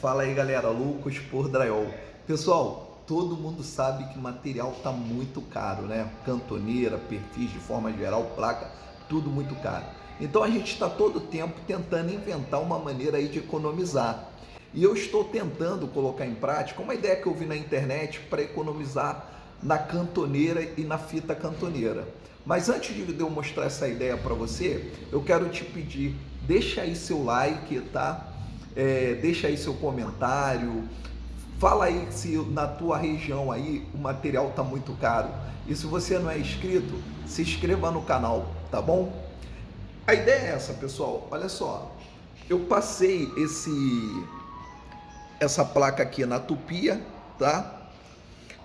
Fala aí galera, loucos por drywall. Pessoal, todo mundo sabe que material tá muito caro, né? Cantoneira, perfis de forma geral, placa, tudo muito caro. Então a gente está todo tempo tentando inventar uma maneira aí de economizar. E eu estou tentando colocar em prática uma ideia que eu vi na internet para economizar na cantoneira e na fita cantoneira. Mas antes de eu mostrar essa ideia para você, eu quero te pedir, deixa aí seu like, tá? É, deixa aí seu comentário, fala aí se na tua região aí o material tá muito caro. E se você não é inscrito, se inscreva no canal, tá bom? A ideia é essa, pessoal. Olha só, eu passei esse essa placa aqui na tupia, tá?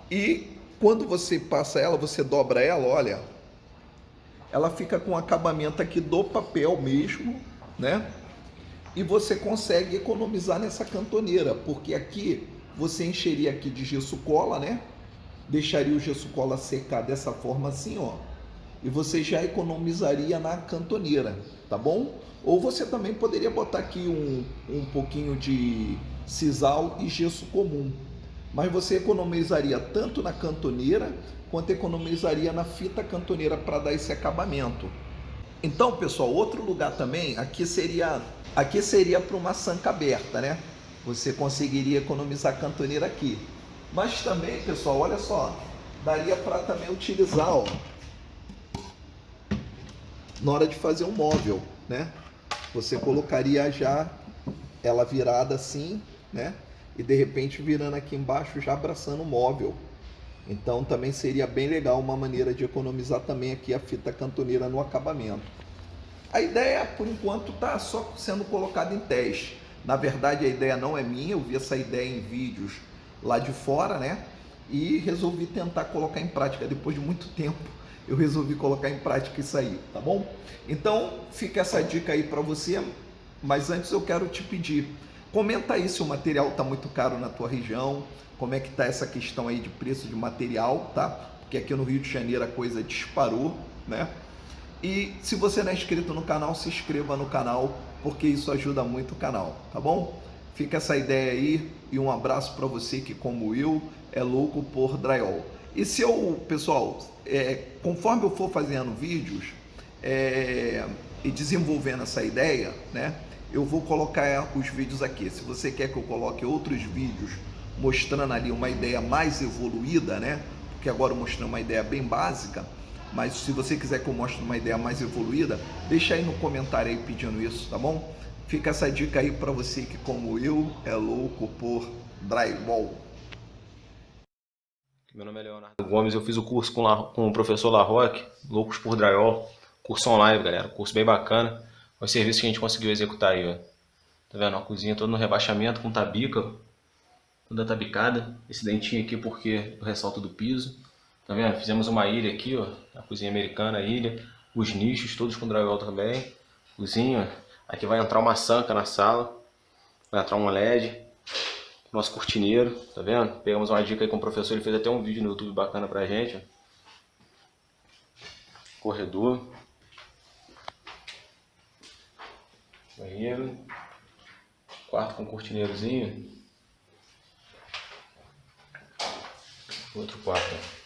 E quando você passa ela, você dobra ela, olha, ela fica com acabamento aqui do papel mesmo, né? E você consegue economizar nessa cantoneira, porque aqui você encheria aqui de gesso cola, né? Deixaria o gesso cola secar dessa forma assim, ó. E você já economizaria na cantoneira, tá bom? Ou você também poderia botar aqui um, um pouquinho de sisal e gesso comum. Mas você economizaria tanto na cantoneira quanto economizaria na fita cantoneira para dar esse acabamento. Então, pessoal, outro lugar também, aqui seria aqui seria para uma sanca aberta, né? Você conseguiria economizar cantoneira aqui. Mas também, pessoal, olha só, daria para também utilizar, ó, na hora de fazer um móvel, né? Você colocaria já ela virada assim, né? E de repente virando aqui embaixo já abraçando o móvel. Então também seria bem legal uma maneira de economizar também aqui a fita cantoneira no acabamento. A ideia, por enquanto, está só sendo colocada em teste. Na verdade, a ideia não é minha, eu vi essa ideia em vídeos lá de fora, né? E resolvi tentar colocar em prática. Depois de muito tempo, eu resolvi colocar em prática isso aí, tá bom? Então, fica essa dica aí para você. Mas antes eu quero te pedir, comenta aí se o material está muito caro na tua região, como é que está essa questão aí de preço de material, tá? Porque aqui no Rio de Janeiro a coisa disparou, né? E se você não é inscrito no canal, se inscreva no canal, porque isso ajuda muito o canal, tá bom? Fica essa ideia aí e um abraço para você que, como eu, é louco por drywall. E se eu, pessoal, é, conforme eu for fazendo vídeos é, e desenvolvendo essa ideia, né? Eu vou colocar os vídeos aqui. Se você quer que eu coloque outros vídeos mostrando ali uma ideia mais evoluída, né? Porque agora eu mostrei uma ideia bem básica, mas se você quiser que eu mostre uma ideia mais evoluída, deixa aí no comentário aí pedindo isso, tá bom? Fica essa dica aí para você que como eu é louco por drywall. Meu nome é Leonardo Gomes, eu fiz o curso com, La, com o professor Larroque, Loucos por Drywall, curso online, galera, curso bem bacana, os serviços que a gente conseguiu executar aí, ó. Tá vendo? A cozinha toda no rebaixamento com tabica, toda tabicada. Esse dentinho aqui porque o ressalto do piso. Tá vendo? Fizemos uma ilha aqui, ó. A cozinha americana, a ilha. Os nichos todos com drywall também. Cozinha. Aqui vai entrar uma sanca na sala. Vai entrar um LED. Nosso cortineiro, tá vendo? Pegamos uma dica aí com o professor, ele fez até um vídeo no YouTube bacana pra gente. Ó. Corredor. Banheiro. Quarto com cortineirozinho. outro quarto.